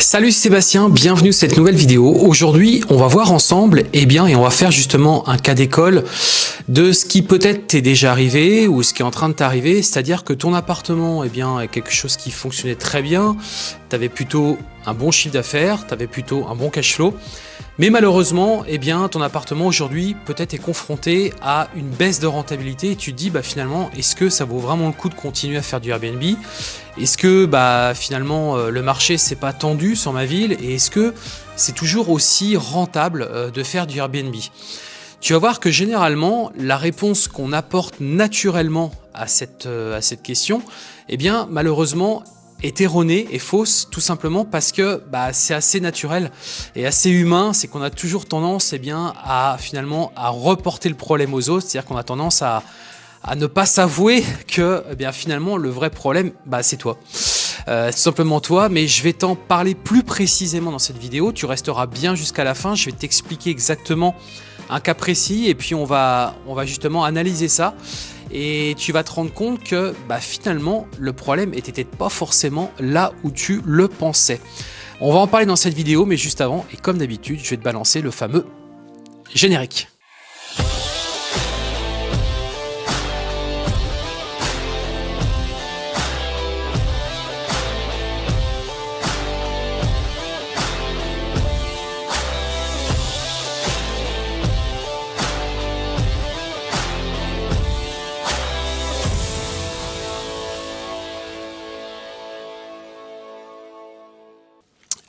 Salut Sébastien, bienvenue sur cette nouvelle vidéo. Aujourd'hui, on va voir ensemble, eh bien, et on va faire justement un cas d'école de ce qui peut-être t'est déjà arrivé ou ce qui est en train de t'arriver, c'est-à-dire que ton appartement, eh bien, est quelque chose qui fonctionnait très bien, tu avais plutôt un bon chiffre d'affaires, tu avais plutôt un bon cash flow, mais malheureusement, eh bien, ton appartement aujourd'hui peut-être est confronté à une baisse de rentabilité et tu te dis bah, finalement, est-ce que ça vaut vraiment le coup de continuer à faire du Airbnb? Est-ce que bah, finalement euh, le marché s'est pas tendu sur ma ville et est-ce que c'est toujours aussi rentable euh, de faire du Airbnb? Tu vas voir que généralement, la réponse qu'on apporte naturellement à cette, euh, à cette question, eh bien, malheureusement, est erronée et fausse tout simplement parce que bah, c'est assez naturel et assez humain, c'est qu'on a toujours tendance eh bien, à finalement à reporter le problème aux autres, c'est-à-dire qu'on a tendance à, à ne pas s'avouer que eh bien, finalement le vrai problème bah, c'est toi. Euh, simplement toi, mais je vais t'en parler plus précisément dans cette vidéo, tu resteras bien jusqu'à la fin, je vais t'expliquer exactement un cas précis et puis on va, on va justement analyser ça et tu vas te rendre compte que bah, finalement le problème était pas forcément là où tu le pensais. On va en parler dans cette vidéo mais juste avant et comme d'habitude je vais te balancer le fameux générique.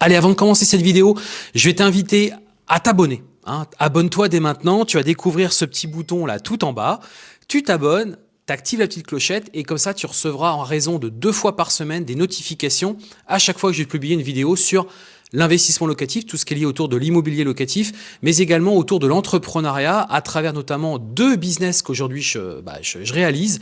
Allez, avant de commencer cette vidéo, je vais t'inviter à t'abonner. Hein. Abonne-toi dès maintenant, tu vas découvrir ce petit bouton là tout en bas. Tu t'abonnes, tu actives la petite clochette et comme ça tu recevras en raison de deux fois par semaine des notifications à chaque fois que je vais publier une vidéo sur l'investissement locatif, tout ce qui est lié autour de l'immobilier locatif, mais également autour de l'entrepreneuriat à travers notamment deux business qu'aujourd'hui je, bah, je, réalise.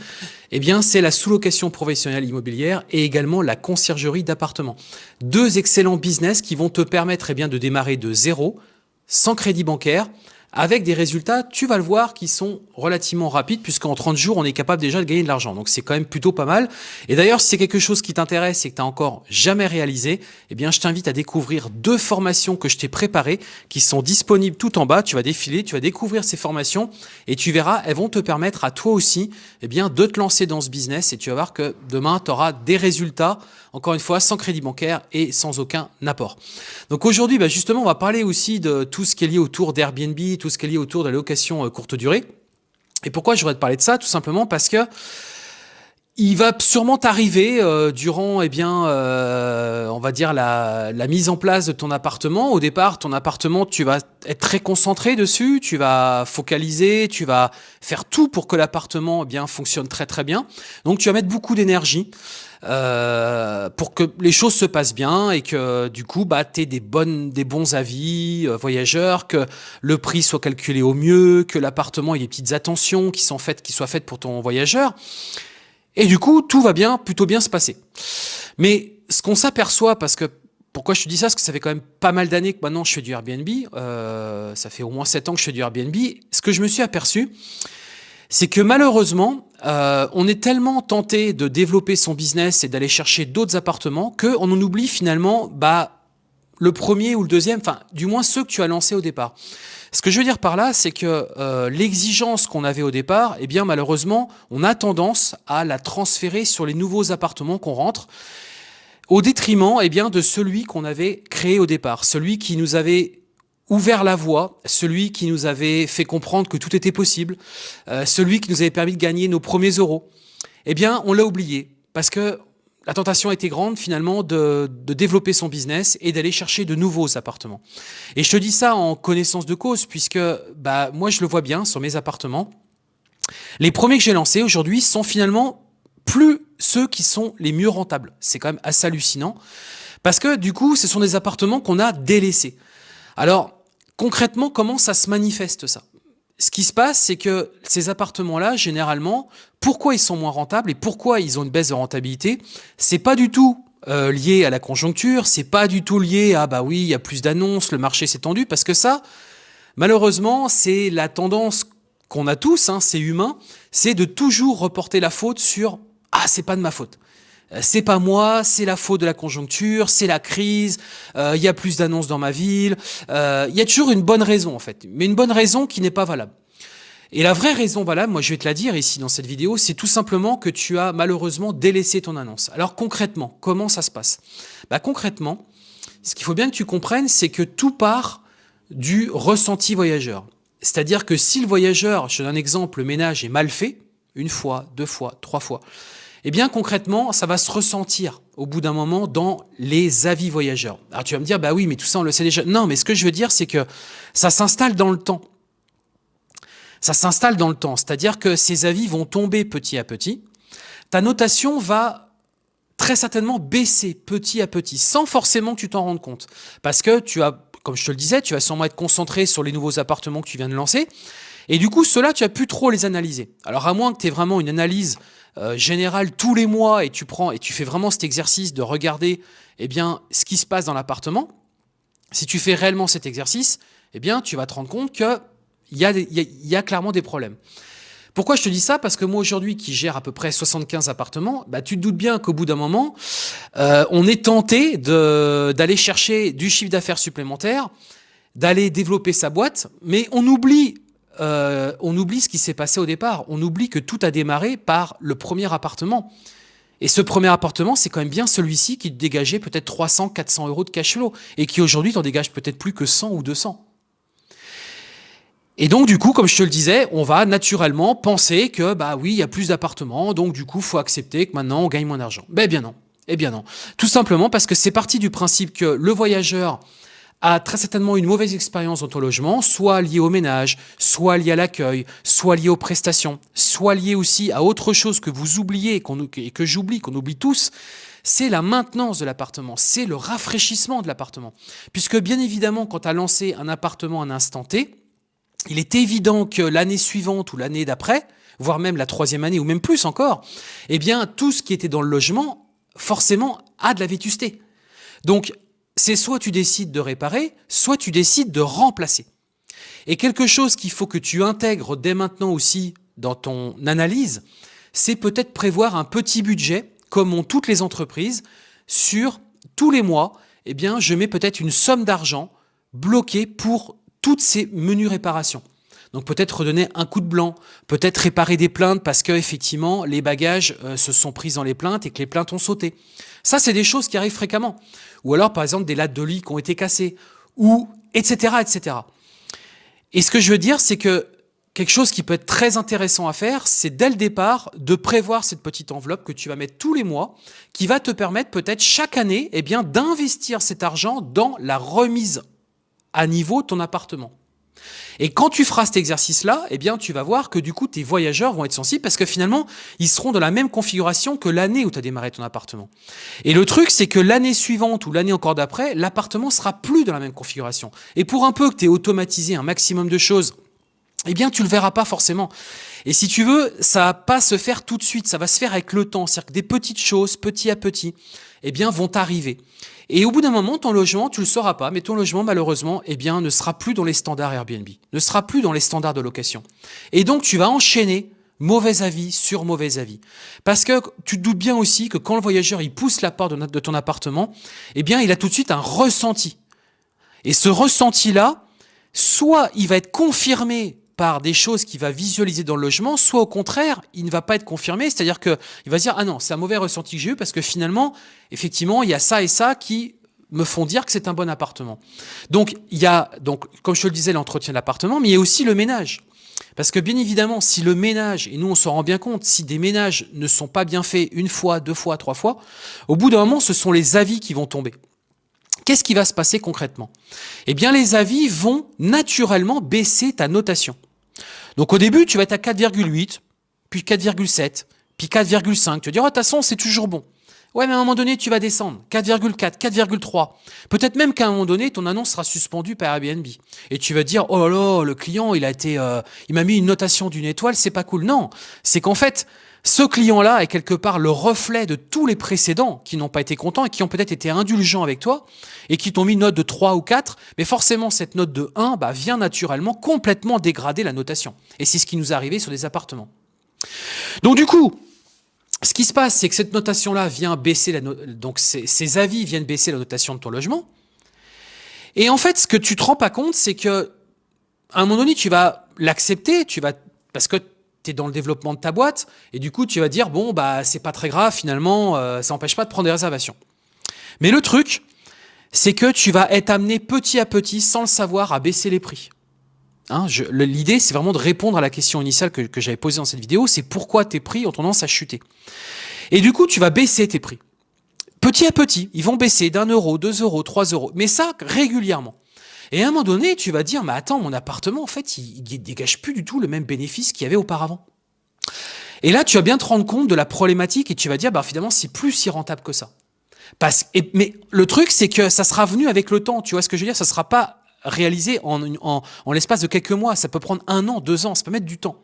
Eh bien, c'est la sous-location professionnelle immobilière et également la conciergerie d'appartements. Deux excellents business qui vont te permettre eh bien, de démarrer de zéro, sans crédit bancaire, avec des résultats, tu vas le voir, qui sont relativement rapides, puisqu'en 30 jours, on est capable déjà de gagner de l'argent. Donc c'est quand même plutôt pas mal. Et d'ailleurs, si c'est quelque chose qui t'intéresse et que tu n'as encore jamais réalisé, eh bien, je t'invite à découvrir deux formations que je t'ai préparées, qui sont disponibles tout en bas. Tu vas défiler, tu vas découvrir ces formations, et tu verras, elles vont te permettre à toi aussi, eh bien, de te lancer dans ce business, et tu vas voir que demain, tu auras des résultats, encore une fois, sans crédit bancaire et sans aucun apport. Donc aujourd'hui, bah, justement, on va parler aussi de tout ce qui est lié autour d'Airbnb, tout ce qui est lié autour de la location euh, courte durée. Et pourquoi je voudrais te parler de ça? Tout simplement parce que il va sûrement t'arriver euh, durant, eh bien, euh, on va dire la, mise en place de ton appartement. Au départ, ton appartement, tu vas être très concentré dessus, tu vas focaliser, tu vas faire tout pour que l'appartement eh bien fonctionne très très bien. Donc, tu vas mettre beaucoup d'énergie. Euh, pour que les choses se passent bien et que du coup bah tu des bonnes des bons avis euh, voyageurs que le prix soit calculé au mieux que l'appartement ait des petites attentions qui sont faites qui soient faites pour ton voyageur et du coup tout va bien plutôt bien se passer mais ce qu'on s'aperçoit parce que pourquoi je te dis ça? Parce que ça fait quand même pas mal d'années que maintenant je fais du Airbnb. Euh, ça fait au moins 7 ans que je fais du Airbnb. Ce que je me suis aperçu, c'est que malheureusement, euh, on est tellement tenté de développer son business et d'aller chercher d'autres appartements qu'on en oublie finalement bah, le premier ou le deuxième, enfin du moins ceux que tu as lancés au départ. Ce que je veux dire par là, c'est que euh, l'exigence qu'on avait au départ, eh bien malheureusement, on a tendance à la transférer sur les nouveaux appartements qu'on rentre, au détriment eh bien, de celui qu'on avait créé au départ, celui qui nous avait ouvert la voie, celui qui nous avait fait comprendre que tout était possible, euh, celui qui nous avait permis de gagner nos premiers euros, eh bien, on l'a oublié parce que la tentation était grande finalement de, de développer son business et d'aller chercher de nouveaux appartements. Et je te dis ça en connaissance de cause puisque bah, moi je le vois bien sur mes appartements. Les premiers que j'ai lancés aujourd'hui sont finalement plus ceux qui sont les mieux rentables. C'est quand même assez hallucinant parce que du coup ce sont des appartements qu'on a délaissés. Alors Concrètement, comment ça se manifeste ça? Ce qui se passe, c'est que ces appartements-là, généralement, pourquoi ils sont moins rentables et pourquoi ils ont une baisse de rentabilité, c'est pas du tout euh, lié à la conjoncture, c'est pas du tout lié à bah oui, il y a plus d'annonces, le marché s'est tendu, parce que ça, malheureusement, c'est la tendance qu'on a tous, hein, c'est humain, c'est de toujours reporter la faute sur ah c'est pas de ma faute. Euh, c'est pas moi, c'est la faute de la conjoncture, c'est la crise, euh, il y a plus d'annonces dans ma ville. Euh, il y a toujours une bonne raison en fait, mais une bonne raison qui n'est pas valable. Et la vraie raison valable, moi je vais te la dire ici dans cette vidéo, c'est tout simplement que tu as malheureusement délaissé ton annonce. Alors concrètement, comment ça se passe? Bah, Concrètement, ce qu'il faut bien que tu comprennes, c'est que tout part du ressenti voyageur. C'est-à-dire que si le voyageur, je donne un exemple, le ménage est mal fait, une fois, deux fois, trois fois, eh bien concrètement, ça va se ressentir au bout d'un moment dans les avis voyageurs. Alors tu vas me dire, bah oui, mais tout ça on le sait déjà. Non, mais ce que je veux dire, c'est que ça s'installe dans le temps. Ça s'installe dans le temps, c'est-à-dire que ces avis vont tomber petit à petit. Ta notation va très certainement baisser petit à petit, sans forcément que tu t'en rendes compte. Parce que tu as, comme je te le disais, tu vas sûrement être concentré sur les nouveaux appartements que tu viens de lancer. Et du coup, ceux-là, tu as pu trop les analyser. Alors à moins que tu aies vraiment une analyse euh, générale tous les mois et tu prends et tu fais vraiment cet exercice de regarder eh bien, ce qui se passe dans l'appartement, si tu fais réellement cet exercice, eh bien, tu vas te rendre compte qu'il y, a, y a clairement des problèmes. Pourquoi je te dis ça? Parce que moi aujourd'hui qui gère à peu près 75 appartements, bah, tu te doutes bien qu'au bout d'un moment, euh, on est tenté d'aller chercher du chiffre d'affaires supplémentaire, d'aller développer sa boîte, mais on oublie euh, on oublie ce qui s'est passé au départ. On oublie que tout a démarré par le premier appartement. Et ce premier appartement, c'est quand même bien celui-ci qui dégageait peut-être 300, 400 euros de cash flow et qui aujourd'hui t'en dégage peut-être plus que 100 ou 200. Et donc, du coup, comme je te le disais, on va naturellement penser que, bah oui, il y a plus d'appartements, donc du coup, faut accepter que maintenant, on gagne moins d'argent. Ben bien non. Eh bien non. Tout simplement parce que c'est parti du principe que le voyageur a très certainement une mauvaise expérience dans ton logement, soit liée au ménage, soit liée à l'accueil, soit liée aux prestations, soit liée aussi à autre chose que vous oubliez et, que j'oublie, qu'on oublie tous, c'est la maintenance de l'appartement, c'est le rafraîchissement de l'appartement. Puisque bien évidemment, quand tu as lancé un appartement à un instant T, il est évident que l'année suivante ou l'année d'après, voire même la troisième année ou même plus encore, eh bien tout ce qui était dans le logement, forcément, a de la vétusté. Donc c'est soit tu décides de réparer, soit tu décides de remplacer. Et quelque chose qu'il faut que tu intègres dès maintenant aussi dans ton analyse, c'est peut-être prévoir un petit budget, comme ont toutes les entreprises, sur tous les mois, eh bien, je mets peut-être une somme d'argent bloquée pour toutes ces menus réparations. Donc peut-être redonner un coup de blanc, peut-être réparer des plaintes parce que effectivement les bagages euh, se sont pris dans les plaintes et que les plaintes ont sauté. Ça, c'est des choses qui arrivent fréquemment. Ou alors, par exemple, des lattes de lit qui ont été cassées, ou etc., etc. Et ce que je veux dire, c'est que quelque chose qui peut être très intéressant à faire, c'est dès le départ de prévoir cette petite enveloppe que tu vas mettre tous les mois, qui va te permettre peut-être chaque année eh bien d'investir cet argent dans la remise à niveau de ton appartement. Et quand tu feras cet exercice-là, eh bien, tu vas voir que du coup, tes voyageurs vont être sensibles parce que finalement, ils seront dans la même configuration que l'année où tu as démarré ton appartement. Et le truc, c'est que l'année suivante ou l'année encore d'après, l'appartement sera plus dans la même configuration. Et pour un peu que tu aies automatisé un maximum de choses, eh bien, tu le verras pas forcément. Et si tu veux, ça va pas se faire tout de suite, ça va se faire avec le temps. C'est-à-dire que des petites choses, petit à petit, eh bien, vont arriver. Et au bout d'un moment, ton logement, tu le sauras pas, mais ton logement, malheureusement, eh bien, ne sera plus dans les standards Airbnb, ne sera plus dans les standards de location. Et donc, tu vas enchaîner mauvais avis sur mauvais avis. Parce que tu te doutes bien aussi que quand le voyageur, il pousse la porte de ton appartement, eh bien, il a tout de suite un ressenti. Et ce ressenti-là, soit il va être confirmé par des choses qu'il va visualiser dans le logement, soit au contraire, il ne va pas être confirmé, c'est-à-dire qu'il va se dire « Ah non, c'est un mauvais ressenti que j'ai eu parce que finalement, effectivement, il y a ça et ça qui me font dire que c'est un bon appartement. » Donc, il y a, donc, comme je te le disais, l'entretien de l'appartement, mais il y a aussi le ménage. Parce que bien évidemment, si le ménage, et nous on s'en rend bien compte, si des ménages ne sont pas bien faits une fois, deux fois, trois fois, au bout d'un moment, ce sont les avis qui vont tomber. Qu'est-ce qui va se passer concrètement? Eh bien, les avis vont naturellement baisser ta notation. Donc au début, tu vas être à 4,8, puis 4,7, puis 4,5. Tu vas dire, oh, de toute façon, c'est toujours bon. Ouais, mais à un moment donné, tu vas descendre. 4,4, 4,3. Peut-être même qu'à un moment donné, ton annonce sera suspendue par Airbnb. Et tu vas dire, oh là là, le client, il a été, euh, il m'a mis une notation d'une étoile, c'est pas cool. Non. C'est qu'en fait, ce client-là est quelque part le reflet de tous les précédents qui n'ont pas été contents et qui ont peut-être été indulgents avec toi et qui t'ont mis une note de 3 ou 4, mais forcément cette note de 1 bah, vient naturellement complètement dégrader la notation. Et c'est ce qui nous est arrivé sur des appartements. Donc du coup, ce qui se passe, c'est que cette notation-là vient baisser la donc ces, avis viennent baisser la notation de ton logement. Et en fait, ce que tu te rends pas compte, c'est que à un moment donné, tu vas l'accepter, tu vas parce que tu es dans le développement de ta boîte, et du coup, tu vas dire bon bah c'est pas très grave finalement, euh, ça n'empêche pas de prendre des réservations. Mais le truc, c'est que tu vas être amené petit à petit, sans le savoir, à baisser les prix. Hein, L'idée, c'est vraiment de répondre à la question initiale que, que j'avais posée dans cette vidéo, c'est pourquoi tes prix ont tendance à chuter. Et du coup, tu vas baisser tes prix. Petit à petit, ils vont baisser d'un euro, deux euros, trois euros, mais ça régulièrement. Et à un moment donné, tu vas dire, mais attends, mon appartement, en fait, il, dégage plus du tout le même bénéfice qu'il y avait auparavant. Et là, tu vas bien te rendre compte de la problématique et tu vas dire, bah finalement, c'est plus si rentable que ça. Parce, mais le truc, c'est que ça sera venu avec le temps. Tu vois ce que je veux dire? Ça sera pas réalisé en, en, en l'espace de quelques mois. Ça peut prendre un an, deux ans, ça peut mettre du temps.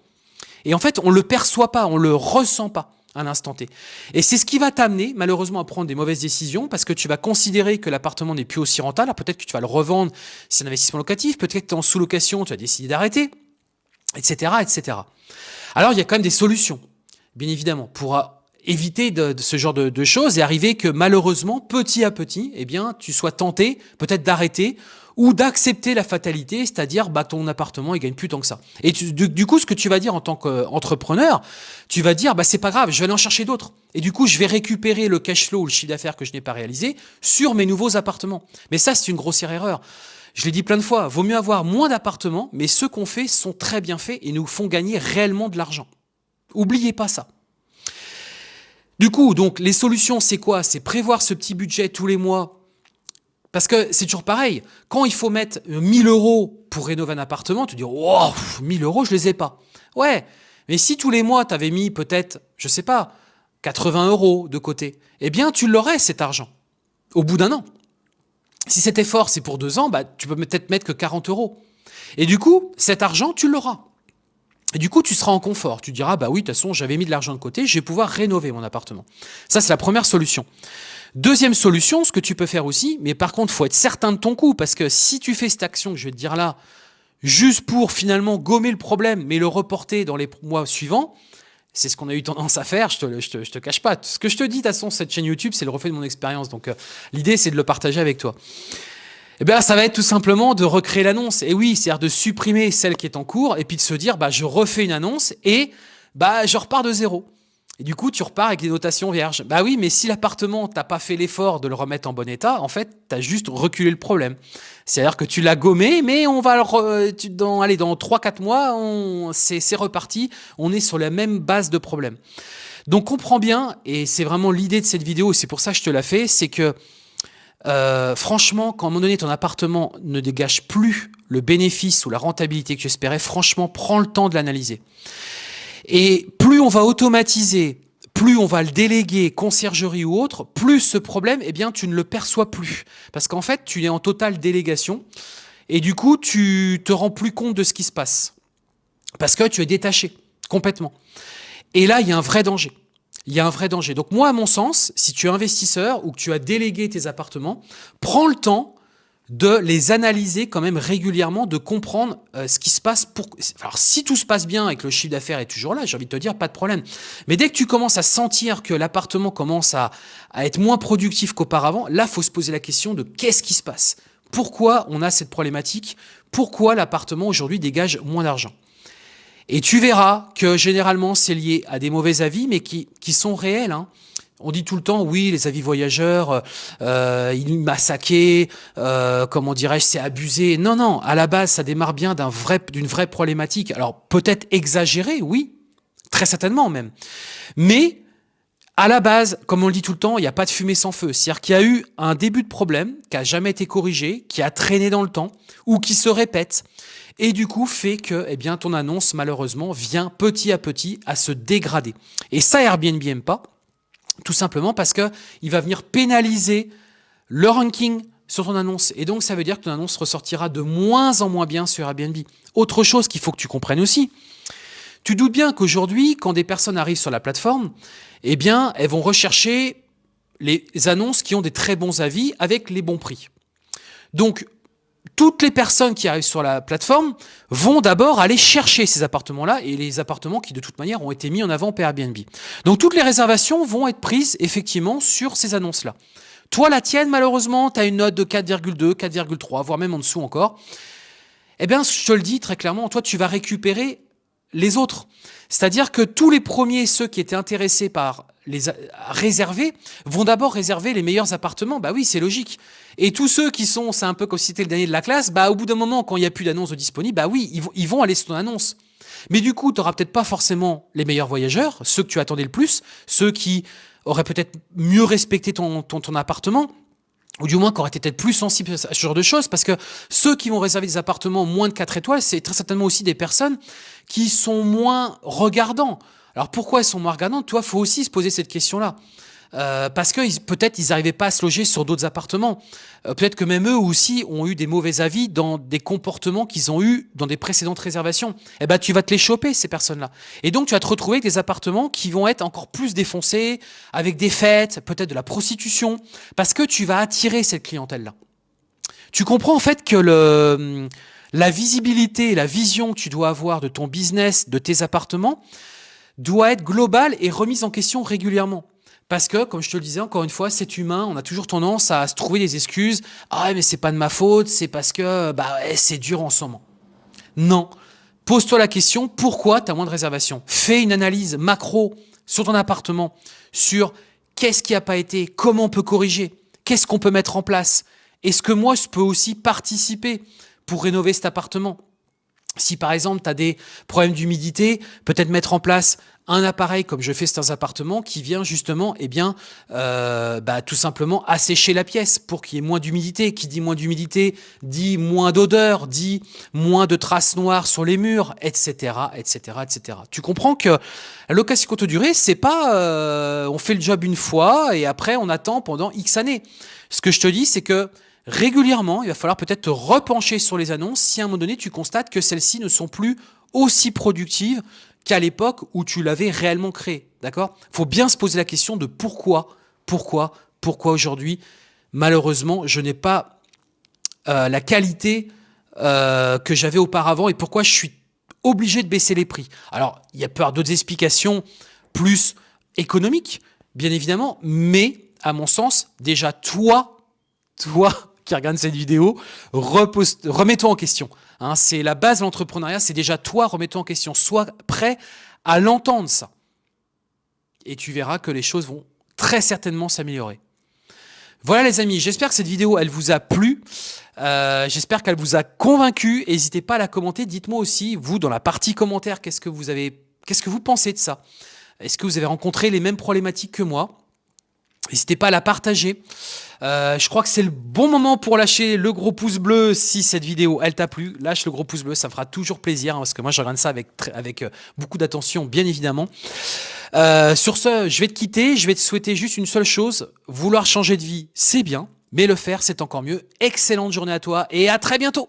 Et en fait, on le perçoit pas, on le ressent pas à l'instant T. Et c'est ce qui va t'amener, malheureusement, à prendre des mauvaises décisions parce que tu vas considérer que l'appartement n'est plus aussi rentable. peut-être que tu vas le revendre si c'est un investissement locatif, peut-être que tu es en sous-location, tu as décidé d'arrêter, etc., etc. Alors, il y a quand même des solutions, bien évidemment, pour éviter de, ce genre de, choses et arriver que malheureusement, petit à petit, eh bien, tu sois tenté peut-être d'arrêter ou d'accepter la fatalité, c'est-à-dire bah ton appartement il gagne plus tant que ça. Et du, coup, ce que tu vas dire en tant qu'entrepreneur, tu vas dire bah c'est pas grave, je vais aller en chercher d'autres. Et du coup, je vais récupérer le cash flow ou le chiffre d'affaires que je n'ai pas réalisé sur mes nouveaux appartements. Mais ça, c'est une grossière erreur. Je l'ai dit plein de fois, vaut mieux avoir moins d'appartements, mais ceux qu'on fait sont très bien faits et nous font gagner réellement de l'argent. Oubliez pas ça. Du coup, donc, les solutions, c'est quoi? C'est prévoir ce petit budget tous les mois. Parce que c'est toujours pareil. Quand il faut mettre 1000 euros pour rénover un appartement, tu dis, oh, 1000 euros, je les ai pas. Ouais. Mais si tous les mois, tu avais mis peut-être, je sais pas, 80 euros de côté, eh bien, tu l'aurais, cet argent. Au bout d'un an. Si cet effort, c'est pour deux ans, bah, tu peux peut-être mettre que 40 euros. Et du coup, cet argent, tu l'auras. Du coup, tu seras en confort. Tu diras, bah oui, de toute façon, j'avais mis de l'argent de côté, je vais pouvoir rénover mon appartement. Ça, c'est la première solution. Deuxième solution, ce que tu peux faire aussi, mais par contre, faut être certain de ton coup, parce que si tu fais cette action que je vais te dire là, juste pour finalement gommer le problème, mais le reporter dans les mois suivants, c'est ce qu'on a eu tendance à faire, je te, te cache pas. Ce que je te dis, de toute façon, cette chaîne YouTube, c'est le reflet de mon expérience. Donc, euh, l'idée, c'est de le partager avec toi. Eh bien, ça va être tout simplement de recréer l'annonce. Et oui, c'est-à-dire de supprimer celle qui est en cours et puis de se dire, bah, je refais une annonce et bah, je repars de zéro. Et du coup, tu repars avec des notations vierges. Bah oui, mais si l'appartement, t'as pas fait l'effort de le remettre en bon état, en fait, tu as juste reculé le problème. C'est-à-dire que tu l'as gommé, mais on va le tu, dans, allez, dans 3-4 mois, c'est reparti. On est sur la même base de problème. Donc, comprends bien, et c'est vraiment l'idée de cette vidéo, c'est pour ça que je te la fais, c'est que euh, franchement, quand à un moment donné, ton appartement ne dégage plus le bénéfice ou la rentabilité que tu espérais, franchement, prends le temps de l'analyser. Et plus on va automatiser, plus on va le déléguer, conciergerie ou autre, plus ce problème, eh bien, tu ne le perçois plus. Parce qu'en fait, tu es en totale délégation et du coup, tu te rends plus compte de ce qui se passe. Parce que tu es détaché complètement. Et là, il y a un vrai danger il y a un vrai danger. Donc moi, à mon sens, si tu es investisseur ou que tu as délégué tes appartements, prends le temps de les analyser quand même régulièrement, de comprendre euh, ce qui se passe. Pour... Alors si tout se passe bien et que le chiffre d'affaires est toujours là, j'ai envie de te dire, pas de problème. Mais dès que tu commences à sentir que l'appartement commence à, être moins productif qu'auparavant, là, faut se poser la question de qu'est-ce qui se passe? Pourquoi on a cette problématique? Pourquoi l'appartement aujourd'hui dégage moins d'argent? Et tu verras que généralement c'est lié à des mauvais avis, mais qui, qui sont réels. Hein. On dit tout le temps, oui, les avis voyageurs, euh, il m'a saqué, euh, comment dirais-je, c'est abusé. Non, non, à la base, ça démarre bien d'une vrai, vraie problématique. Alors peut-être exagéré, oui, très certainement même. Mais à la base, comme on le dit tout le temps, il n'y a pas de fumée sans feu. C'est-à-dire qu'il y a eu un début de problème qui a jamais été corrigé, qui a traîné dans le temps ou qui se répète et du coup fait que eh bien, ton annonce malheureusement vient petit à petit à se dégrader. Et ça Airbnb n'aime pas, tout simplement parce que il va venir pénaliser le ranking sur ton annonce. Et donc ça veut dire que ton annonce ressortira de moins en moins bien sur Airbnb. Autre chose qu'il faut que tu comprennes aussi, tu doutes bien qu'aujourd'hui, quand des personnes arrivent sur la plateforme, eh bien, elles vont rechercher les annonces qui ont des très bons avis avec les bons prix. Donc, toutes les personnes qui arrivent sur la plateforme vont d'abord aller chercher ces appartements-là et les appartements qui de toute manière ont été mis en avant par Airbnb. Donc toutes les réservations vont être prises effectivement sur ces annonces-là. Toi, la tienne, malheureusement, tu as une note de 4,2, 4,3, voire même en dessous encore. Eh bien, je te le dis très clairement, toi, tu vas récupérer les autres. C'est-à-dire que tous les premiers, ceux qui étaient intéressés par les réserver, vont d'abord réserver les meilleurs appartements. Bah oui, c'est logique. Et tous ceux qui sont, c'est un peu comme si c'était le dernier de la classe, bah au bout d'un moment, quand il n'y a plus d'annonce disponible, bah oui, ils vont, aller sur ton annonce. Mais du coup, tu n'auras peut-être pas forcément les meilleurs voyageurs, ceux que tu attendais le plus, ceux qui auraient peut-être mieux respecté ton, ton, appartement, ou du moins qui auraient été peut-être plus sensibles à ce genre de choses, parce que ceux qui vont réserver des appartements moins de 4 étoiles, c'est très certainement aussi des personnes qui sont moins regardants. Alors pourquoi elles sont moins regardantes? Toi, faut aussi se poser cette question-là. Euh, parce que peut-être ils n'arrivaient pas à se loger sur d'autres appartements. Euh, peut-être que même eux aussi ont eu des mauvais avis dans des comportements qu'ils ont eu dans des précédentes réservations. Eh ben, tu vas te les choper, ces personnes-là. Et donc, tu vas te retrouver avec des appartements qui vont être encore plus défoncés, avec des fêtes, peut-être de la prostitution, parce que tu vas attirer cette clientèle-là. Tu comprends en fait que le, la visibilité, la vision que tu dois avoir de ton business, de tes appartements, doit être globale et remise en question régulièrement. Parce que, comme je te le disais, encore une fois, c'est humain, on a toujours tendance à se trouver des excuses. Ah, mais c'est pas de ma faute, c'est parce que bah, c'est dur en ce moment. Non. Pose-toi la question, pourquoi tu as moins de réservations? Fais une analyse macro sur ton appartement, sur qu'est-ce qui n'a pas été, comment on peut corriger, qu'est-ce qu'on peut mettre en place? Est-ce que moi, je peux aussi participer pour rénover cet appartement? Si par exemple tu as des problèmes d'humidité, peut-être mettre en place un appareil comme je fais dans appartement qui vient justement eh bien euh, bah, tout simplement assécher la pièce pour qu'il y ait moins d'humidité. Qui dit moins d'humidité dit moins d'odeur, dit moins de traces noires sur les murs, etc., etc., etc. Tu comprends que la location courte durée, c'est pas euh, on fait le job une fois et après on attend pendant X années. Ce que je te dis, c'est que régulièrement, il va falloir peut-être te repencher sur les annonces si à un moment donné tu constates que celles-ci ne sont plus aussi productives qu'à l'époque où tu l'avais réellement créé. D'accord? Il faut bien se poser la question de pourquoi, pourquoi, pourquoi aujourd'hui, malheureusement, je n'ai pas euh, la qualité euh, que j'avais auparavant et pourquoi je suis obligé de baisser les prix. Alors, il y a peur d'autres explications plus économiques, bien évidemment, mais à mon sens, déjà toi, toi qui regarde cette vidéo, remets-toi en question. Hein, c'est la base de l'entrepreneuriat, c'est déjà toi, remets-toi en question. Sois prêt à l'entendre ça. Et tu verras que les choses vont très certainement s'améliorer. Voilà les amis, j'espère que cette vidéo, elle vous a plu. Euh, j'espère qu'elle vous a convaincu. N'hésitez pas à la commenter. Dites-moi aussi, vous, dans la partie commentaire, qu'est-ce que vous avez, qu'est-ce que vous pensez de ça? Est-ce que vous avez rencontré les mêmes problématiques que moi? N'hésitez pas à la partager. Euh, je crois que c'est le bon moment pour lâcher le gros pouce bleu si cette vidéo elle t'a plu. Lâche le gros pouce bleu, ça fera toujours plaisir hein, parce que moi je regarde ça avec, avec euh, beaucoup d'attention bien évidemment. Euh, sur ce, je vais te quitter, je vais te souhaiter juste une seule chose. Vouloir changer de vie, c'est bien, mais le faire c'est encore mieux. Excellente journée à toi et à très bientôt